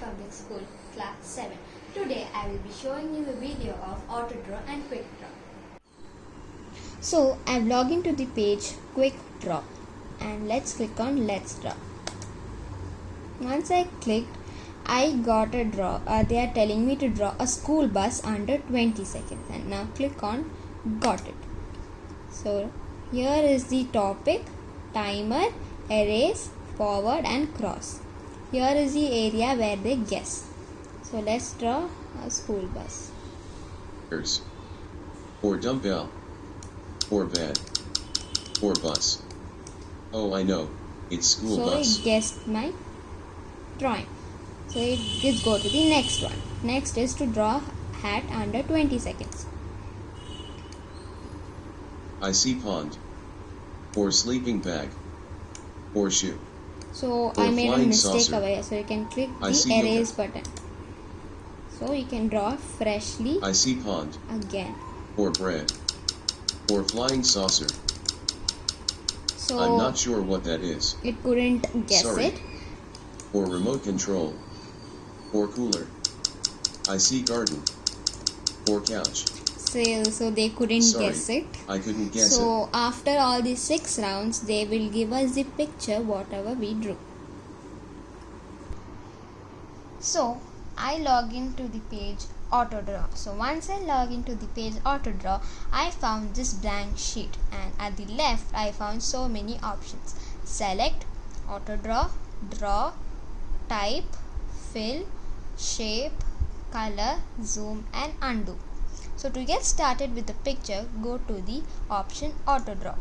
Public School, Class 7. Today I will be showing you a video of auto draw and quick draw. So I've logged into the page quick draw and let's click on let's draw. Once I clicked I got a draw. Uh, they are telling me to draw a school bus under 20 seconds and now click on got it. So here is the topic timer erase forward and cross here is the area where they guess. So let's draw a school bus. Or dumbbell. Or van. Or bus. Oh, I know. It's school so bus. So it guessed my drawing. So it, let's go to the next one. Next is to draw hat under 20 seconds. I see pond. Or sleeping bag. Or shoe. So or I made a mistake saucer. over here. So you can click I the erase yogurt. button. So you can draw freshly I see pond. again. Or bread. Or flying saucer. So I'm not sure what that is. it couldn't guess Sorry. it. Or remote control. Or cooler. I see garden. Or couch. So, so they couldn't Sorry. guess it. I couldn't guess so after all these six rounds they will give us the picture whatever we drew so i log into the page autodraw. so once i log into the page autodraw, i found this blank sheet and at the left i found so many options select auto draw draw type fill shape color zoom and undo so to get started with the picture, go to the option auto draw.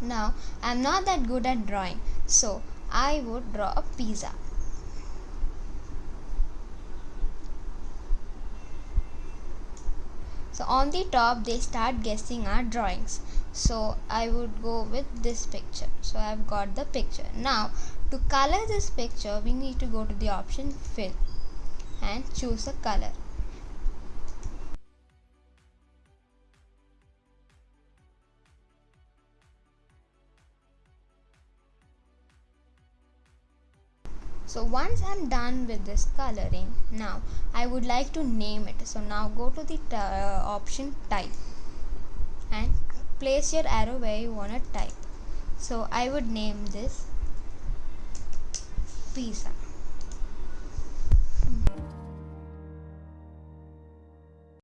Now I'm not that good at drawing, so I would draw a pizza. So on the top they start guessing our drawings. So I would go with this picture. So I've got the picture. Now to color this picture we need to go to the option fill and choose a color. So once I'm done with this coloring now I would like to name it. So now go to the uh, option type and place your arrow where you want to type. So I would name this pizza